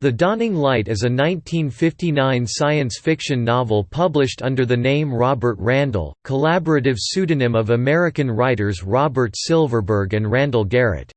The Dawning Light is a 1959 science fiction novel published under the name Robert Randall, collaborative pseudonym of American writers Robert Silverberg and Randall Garrett.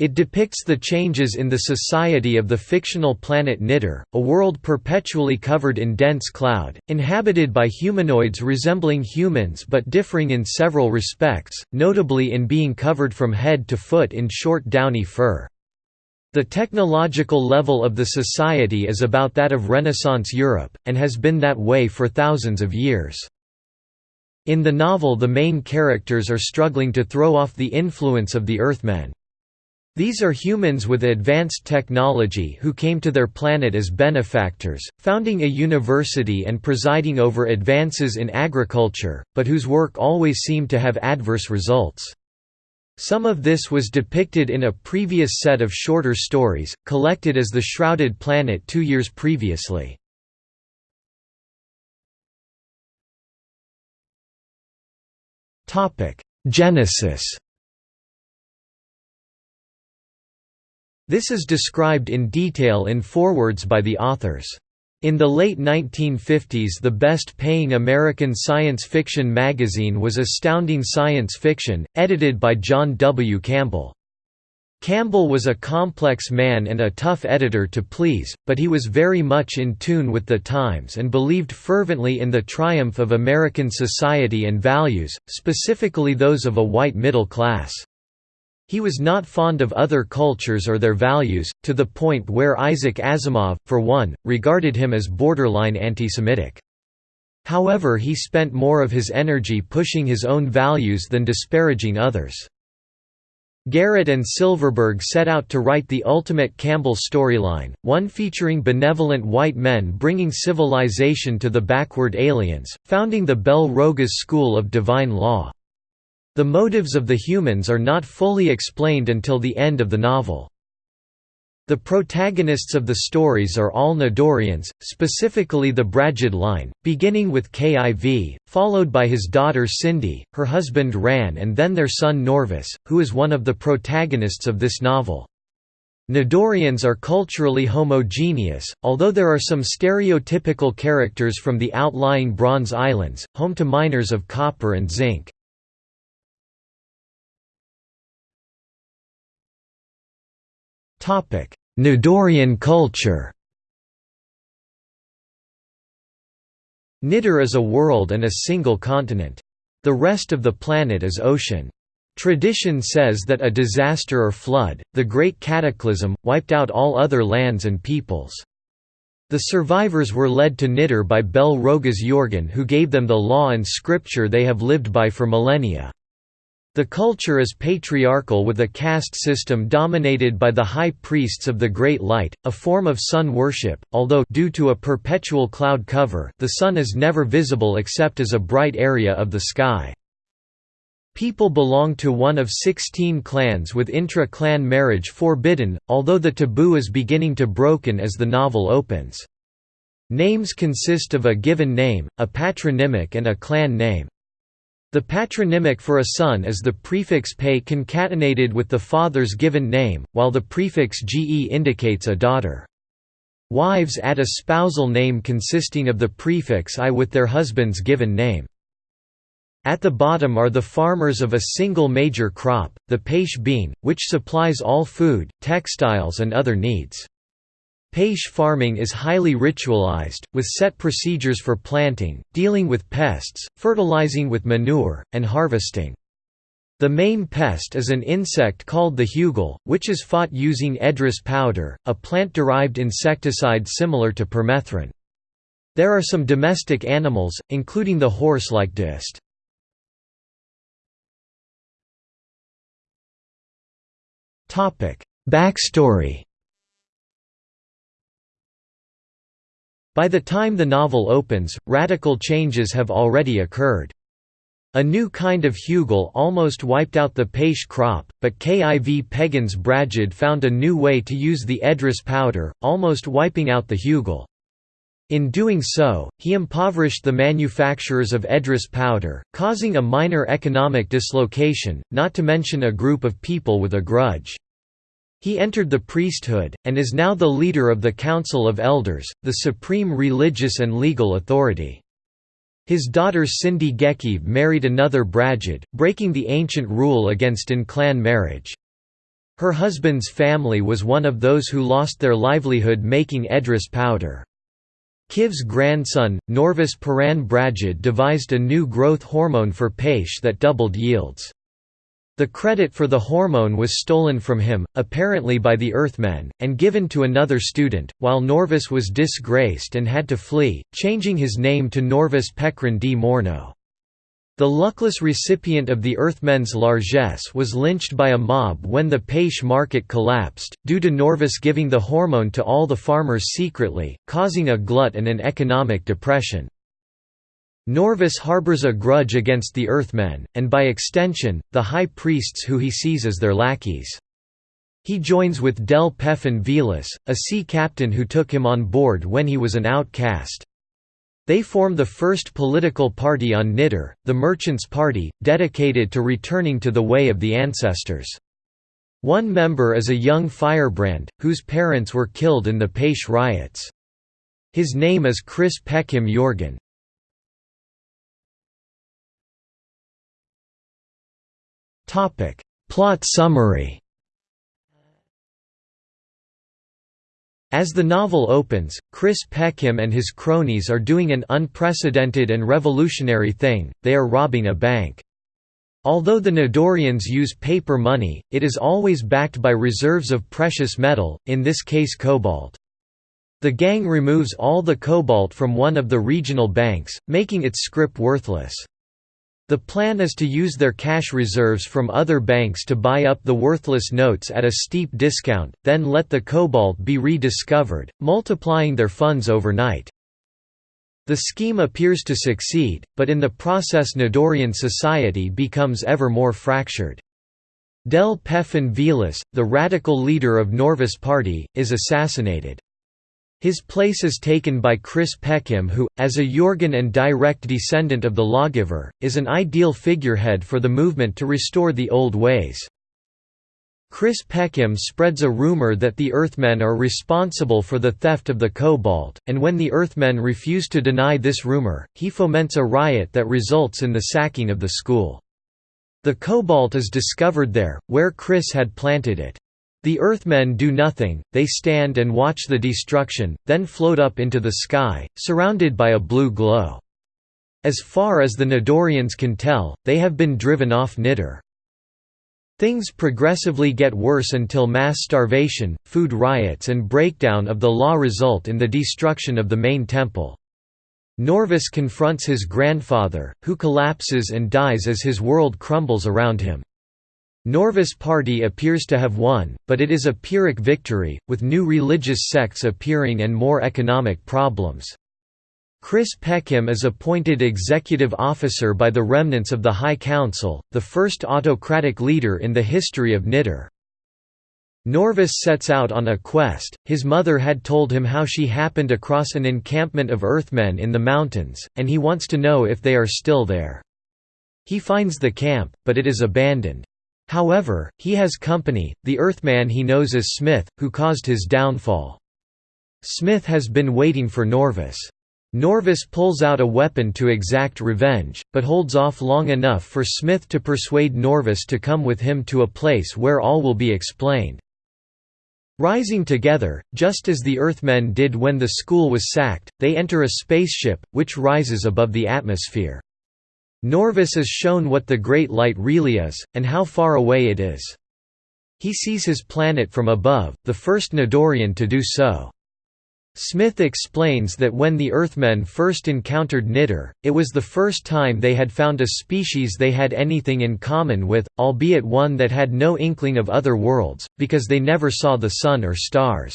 It depicts the changes in the society of the fictional planet Nidor, a world perpetually covered in dense cloud, inhabited by humanoids resembling humans but differing in several respects, notably in being covered from head to foot in short downy fur. The technological level of the society is about that of Renaissance Europe, and has been that way for thousands of years. In the novel the main characters are struggling to throw off the influence of the Earthmen. These are humans with advanced technology who came to their planet as benefactors, founding a university and presiding over advances in agriculture, but whose work always seemed to have adverse results. Some of this was depicted in a previous set of shorter stories, collected as The Shrouded Planet two years previously. Genesis This is described in detail in forewords by the authors. In the late 1950s the best-paying American science fiction magazine was Astounding Science Fiction, edited by John W. Campbell. Campbell was a complex man and a tough editor to please, but he was very much in tune with the times and believed fervently in the triumph of American society and values, specifically those of a white middle class. He was not fond of other cultures or their values, to the point where Isaac Asimov, for one, regarded him as borderline anti-Semitic. However he spent more of his energy pushing his own values than disparaging others. Garrett and Silverberg set out to write the ultimate Campbell storyline, one featuring benevolent white men bringing civilization to the backward aliens, founding the Bel Rogaz School of Divine Law. The motives of the humans are not fully explained until the end of the novel. The protagonists of the stories are all Nidorians, specifically the Brajid line, beginning with Kiv, followed by his daughter Sindi, her husband Ran and then their son Norvis, who is one of the protagonists of this novel. Nidorians are culturally homogeneous, although there are some stereotypical characters from the outlying Bronze Islands, home to miners of copper and zinc. Nidorian culture Nidor is a world and a single continent. The rest of the planet is ocean. Tradition says that a disaster or flood, the Great Cataclysm, wiped out all other lands and peoples. The survivors were led to Nidor by Bel Rogaz Yorgan who gave them the law and scripture they have lived by for millennia. The culture is patriarchal with a caste system dominated by the high priests of the Great Light, a form of sun worship, although due to a perpetual cloud cover, the sun is never visible except as a bright area of the sky. People belong to one of 16 clans with intra-clan marriage forbidden, although the taboo is beginning to broken as the novel opens. Names consist of a given name, a patronymic and a clan name. The patronymic for a son is the prefix pe concatenated with the father's given name, while the prefix ge indicates a daughter. Wives add a spousal name consisting of the prefix i with their husband's given name. At the bottom are the farmers of a single major crop, the paish bean, which supplies all food, textiles and other needs. Paish farming is highly ritualized, with set procedures for planting, dealing with pests, fertilizing with manure, and harvesting. The main pest is an insect called the hugel, which is fought using edris powder, a plant-derived insecticide similar to permethrin. There are some domestic animals, including the horse-like dist. Backstory By the time the novel opens, radical changes have already occurred. A new kind of hugel almost wiped out the paish crop, but Kiv Pegans Brajid found a new way to use the edris powder, almost wiping out the hugel. In doing so, he impoverished the manufacturers of edris powder, causing a minor economic dislocation, not to mention a group of people with a grudge. He entered the priesthood, and is now the leader of the Council of Elders, the supreme religious and legal authority. His daughter Sindi Gekive married another Brajid, breaking the ancient rule against in-clan marriage. Her husband's family was one of those who lost their livelihood making Edris powder. Kiv's grandson, Norvis Paran Brajid devised a new growth hormone for Paish that doubled yields. The credit for the hormone was stolen from him, apparently by the Earthmen, and given to another student, while Norvis was disgraced and had to flee, changing his name to Norvis Pekran d Morno. The luckless recipient of the Earthmen's largesse was lynched by a mob when the Paish market collapsed, due to Norvis giving the hormone to all the farmers secretly, causing a glut and an economic depression. Norvis harbors a grudge against the Earthmen, and by extension, the high priests who he sees as their lackeys. He joins with Del Pefin Velas, a sea captain who took him on board when he was an outcast. They form the first political party on Nidor, the Merchants' Party, dedicated to returning to the way of the ancestors. One member is a young firebrand, whose parents were killed in the Paish riots. His name is Chris Peckham Jorgen. Plot summary As the novel opens, Chris Peckham and his cronies are doing an unprecedented and revolutionary thing, they are robbing a bank. Although the Nidorians use paper money, it is always backed by reserves of precious metal, in this case cobalt. The gang removes all the cobalt from one of the regional banks, making its scrip worthless. The plan is to use their cash reserves from other banks to buy up the worthless notes at a steep discount, then let the cobalt be rediscovered, multiplying their funds overnight. The scheme appears to succeed, but in the process Nidorian society becomes ever more fractured. Del Pefin Velas, the radical leader of Norvis party, is assassinated. His place is taken by Chris Peckham who, as a Jorgen and direct descendant of the lawgiver, is an ideal figurehead for the movement to restore the old ways. Chris Peckham spreads a rumor that the Earthmen are responsible for the theft of the cobalt, and when the Earthmen refuse to deny this rumor, he foments a riot that results in the sacking of the school. The cobalt is discovered there, where Chris had planted it. The Earthmen do nothing, they stand and watch the destruction, then float up into the sky, surrounded by a blue glow. As far as the Nidorians can tell, they have been driven off Nidor. Things progressively get worse until mass starvation, food riots and breakdown of the law result in the destruction of the main temple. Norvis confronts his grandfather, who collapses and dies as his world crumbles around him. Norvis party appears to have won, but it is a Pyrrhic victory, with new religious sects appearing and more economic problems. Chris Peckham is appointed executive officer by the remnants of the High Council, the first autocratic leader in the history of Nidor. Norvis sets out on a quest, his mother had told him how she happened across an encampment of Earthmen in the mountains, and he wants to know if they are still there. He finds the camp, but it is abandoned. However, he has company, the Earthman he knows as Smith, who caused his downfall. Smith has been waiting for Norvis. Norvis pulls out a weapon to exact revenge, but holds off long enough for Smith to persuade Norvis to come with him to a place where all will be explained. Rising together, just as the Earthmen did when the school was sacked, they enter a spaceship, which rises above the atmosphere. Norvis is shown what the Great Light really is, and how far away it is. He sees his planet from above, the first Nidorian to do so. Smith explains that when the Earthmen first encountered Nidor, it was the first time they had found a species they had anything in common with, albeit one that had no inkling of other worlds, because they never saw the sun or stars.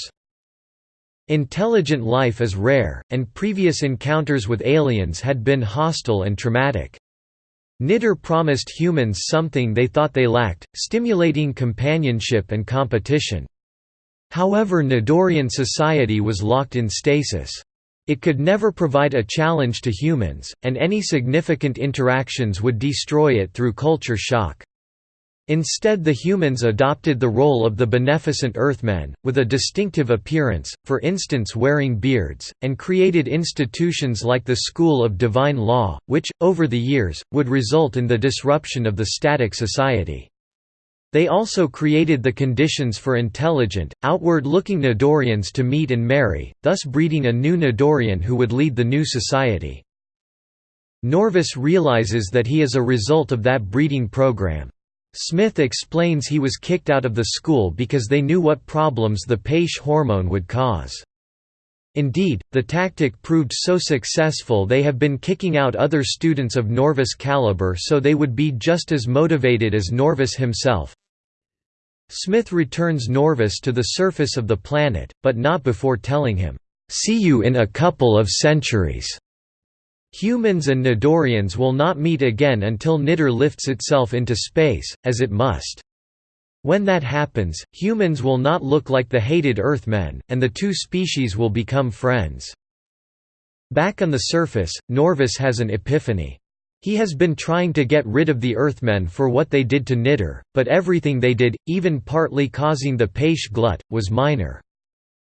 Intelligent life is rare, and previous encounters with aliens had been hostile and traumatic. Nidor promised humans something they thought they lacked, stimulating companionship and competition. However Nidorian society was locked in stasis. It could never provide a challenge to humans, and any significant interactions would destroy it through culture shock. Instead the humans adopted the role of the beneficent earthmen, with a distinctive appearance, for instance wearing beards, and created institutions like the School of Divine Law, which, over the years, would result in the disruption of the static society. They also created the conditions for intelligent, outward-looking Nidorians to meet and marry, thus breeding a new Nidorian who would lead the new society. Norvis realizes that he is a result of that breeding program. Smith explains he was kicked out of the school because they knew what problems the PAISH hormone would cause. Indeed, the tactic proved so successful they have been kicking out other students of Norvis caliber so they would be just as motivated as Norvis himself. Smith returns Norvis to the surface of the planet, but not before telling him, "'See you in a couple of centuries' Humans and Nidorians will not meet again until Nidor lifts itself into space, as it must. When that happens, humans will not look like the hated Earthmen, and the two species will become friends. Back on the surface, Norvis has an epiphany. He has been trying to get rid of the Earthmen for what they did to Nidor, but everything they did, even partly causing the Paish glut, was minor.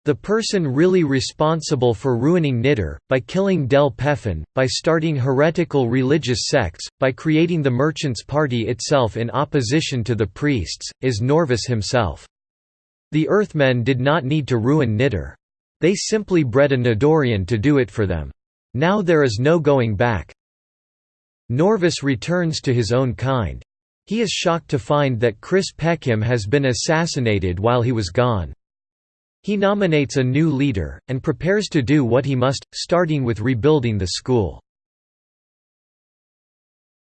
The person really responsible for ruining Nidor, by killing Del Pefin, by starting heretical religious sects, by creating the Merchants' Party itself in opposition to the priests, is Norvis himself. The Earthmen did not need to ruin Nidor. They simply bred a Nidorian to do it for them. Now there is no going back. Norvis returns to his own kind. He is shocked to find that Chris Peckham has been assassinated while he was gone. He nominates a new leader, and prepares to do what he must, starting with rebuilding the school.